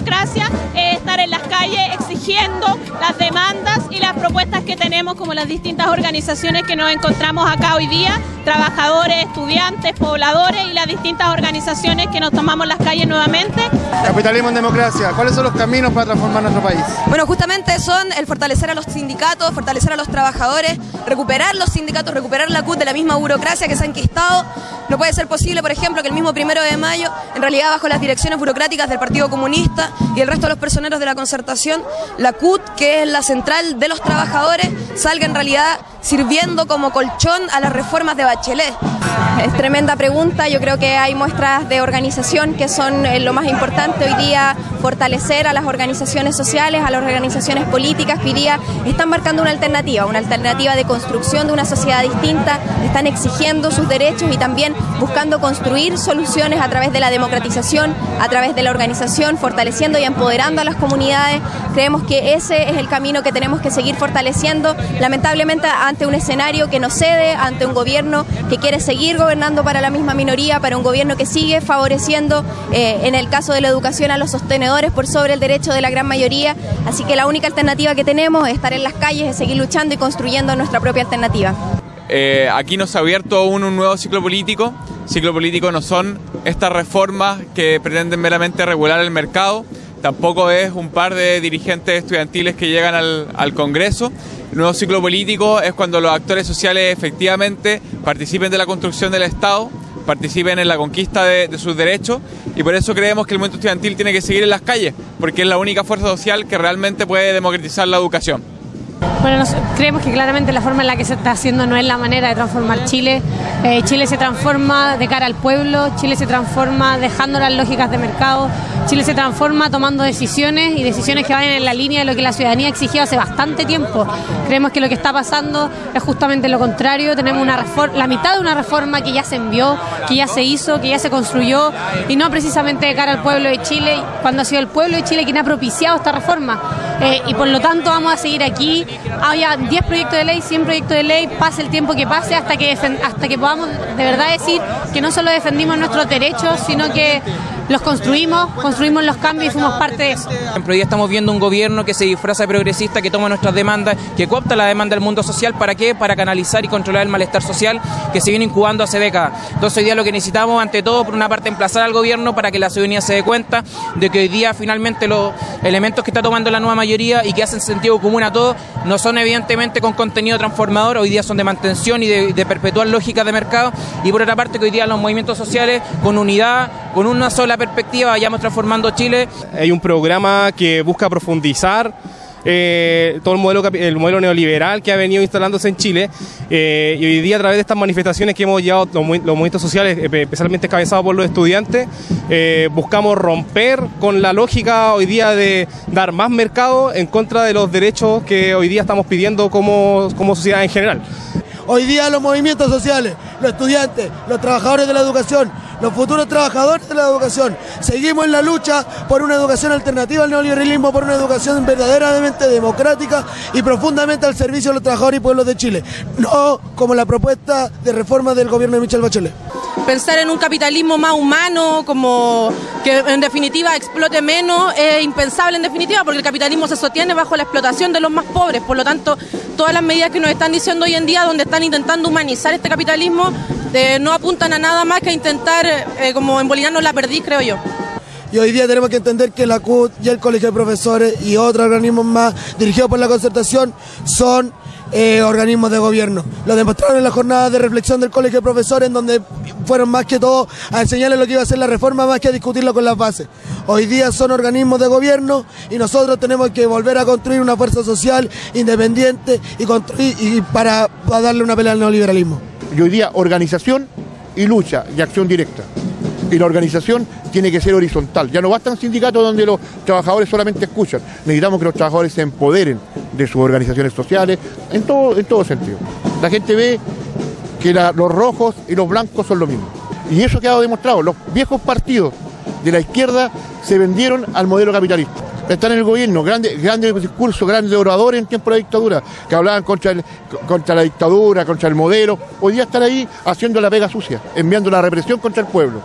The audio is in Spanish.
Democracia es estar en las calles exigiendo las demandas y las propuestas que tenemos como las distintas organizaciones que nos encontramos acá hoy día, trabajadores, estudiantes, pobladores y las distintas organizaciones que nos tomamos las calles nuevamente. Capitalismo en democracia, ¿cuáles son los caminos para transformar nuestro país? Bueno, justamente son el fortalecer a los sindicatos, fortalecer a los trabajadores, recuperar los sindicatos, recuperar la CUT de la misma burocracia que se ha enquistado. No puede ser posible, por ejemplo, que el mismo primero de mayo, en realidad bajo las direcciones burocráticas del Partido Comunista y el resto de los personeros de la concertación, la CUT, que es la central de los trabajadores, salga en realidad sirviendo como colchón a las reformas de Bachelet. Es tremenda pregunta, yo creo que hay muestras de organización que son eh, lo más importante hoy día, fortalecer a las organizaciones sociales, a las organizaciones políticas que hoy están marcando una alternativa, una alternativa de construcción de una sociedad distinta, están exigiendo sus derechos y también buscando construir soluciones a través de la democratización, a través de la organización, fortaleciendo y empoderando a las comunidades. Creemos que ese es el camino que tenemos que seguir fortaleciendo, lamentablemente ante un escenario que no cede, ante un gobierno que quiere seguir gobernando para la misma minoría, para un gobierno que sigue favoreciendo, eh, en el caso de la educación, a los sostenedores por sobre el derecho de la gran mayoría. Así que la única alternativa que tenemos es estar en las calles, es seguir luchando y construyendo nuestra propia alternativa. Eh, aquí nos ha abierto un, un nuevo ciclo político. Ciclo político no son estas reformas que pretenden meramente regular el mercado, tampoco es un par de dirigentes estudiantiles que llegan al, Congreso. El nuevo ciclo político es cuando los actores sociales efectivamente participen de la construcción del Estado, participen en la conquista de, de, sus derechos y por eso creemos que el movimiento estudiantil tiene que seguir en las calles, porque es la única fuerza social que realmente puede democratizar la educación. Bueno, nos, creemos que claramente la forma en la que se está haciendo no es la manera de transformar Chile. Eh, Chile se transforma de cara al pueblo, Chile se transforma dejando las lógicas de mercado, Chile se transforma tomando decisiones y decisiones que vayan en la línea de lo que la ciudadanía exigió hace bastante tiempo. Creemos que lo que está pasando es justamente lo contrario. Tenemos una la mitad de una reforma que ya se envió, que ya se hizo, que ya se construyó y no precisamente de cara al pueblo de Chile, cuando ha sido el pueblo de Chile quien ha propiciado esta reforma. Eh, y por lo tanto vamos a seguir aquí. Había 10 proyectos de ley, 100 proyectos de ley, pase el tiempo que pase hasta que, hasta que podamos de verdad decir que no solo defendimos nuestros derechos, sino que los construimos, construimos los cambios y fuimos parte de eso. Hoy estamos viendo un gobierno que se disfraza de progresista, que toma nuestras demandas, que coopta la demanda del mundo social, ¿para qué? Para canalizar y controlar el malestar social que se viene incubando hace décadas. Entonces hoy día lo que necesitamos, ante todo, por una parte, emplazar al gobierno para que la ciudadanía se dé cuenta de que hoy día finalmente los elementos que está tomando la nueva mayoría y que hacen sentido común a todos, no son evidentemente con contenido transformador, hoy día son de mantención y de, de perpetuar lógicas de mercado, y por otra parte que hoy día los movimientos sociales, con unidad, con una sola perspectiva vayamos transformando Chile. Hay un programa que busca profundizar eh, todo el modelo, el modelo neoliberal que ha venido instalándose en Chile eh, y hoy día a través de estas manifestaciones que hemos llevado los, los movimientos sociales, eh, especialmente encabezados por los estudiantes, buscamos romper con la lógica hoy día de dar más mercado en contra de los derechos que hoy día estamos pidiendo como, como sociedad en general. Hoy día los movimientos sociales, los estudiantes, los trabajadores de la educación, los futuros trabajadores de la educación. Seguimos en la lucha por una educación alternativa al neoliberalismo, por una educación verdaderamente democrática y profundamente al servicio de los trabajadores y pueblos de Chile. No como la propuesta de reforma del gobierno de Michelle Bachelet. Pensar en un capitalismo más humano, como que en definitiva explote menos, es impensable en definitiva, porque el capitalismo se sostiene bajo la explotación de los más pobres. Por lo tanto, todas las medidas que nos están diciendo hoy en día, donde están intentando humanizar este capitalismo, eh, no apuntan a nada más que a intentar eh, como embolinarnos la perdiz, creo yo. Y hoy día tenemos que entender que la CUT y el Colegio de Profesores y otros organismos más dirigidos por la concertación son eh, organismos de gobierno. Lo demostraron en la jornada de reflexión del Colegio de Profesores, en donde fueron más que todo a enseñarles lo que iba a ser la reforma, más que a discutirlo con las bases. Hoy día son organismos de gobierno y nosotros tenemos que volver a construir una fuerza social independiente y, construir, para, para darle una pelea al neoliberalismo. Y hoy día organización y lucha y acción directa. Y la organización tiene que ser horizontal. Ya no bastan sindicatos donde los trabajadores solamente escuchan. Necesitamos que los trabajadores se empoderen de sus organizaciones sociales en todo, en todo sentido. La gente ve que los rojos y los blancos son lo mismo. Y eso ha quedado demostrado. Los viejos partidos de la izquierda se vendieron al modelo capitalista. Están en el gobierno, grandes, discursos, grandes oradores en tiempo de la dictadura, que hablaban contra, contra la dictadura, contra el modelo. Hoy día están ahí haciendo la pega sucia, enviando la represión contra el pueblo.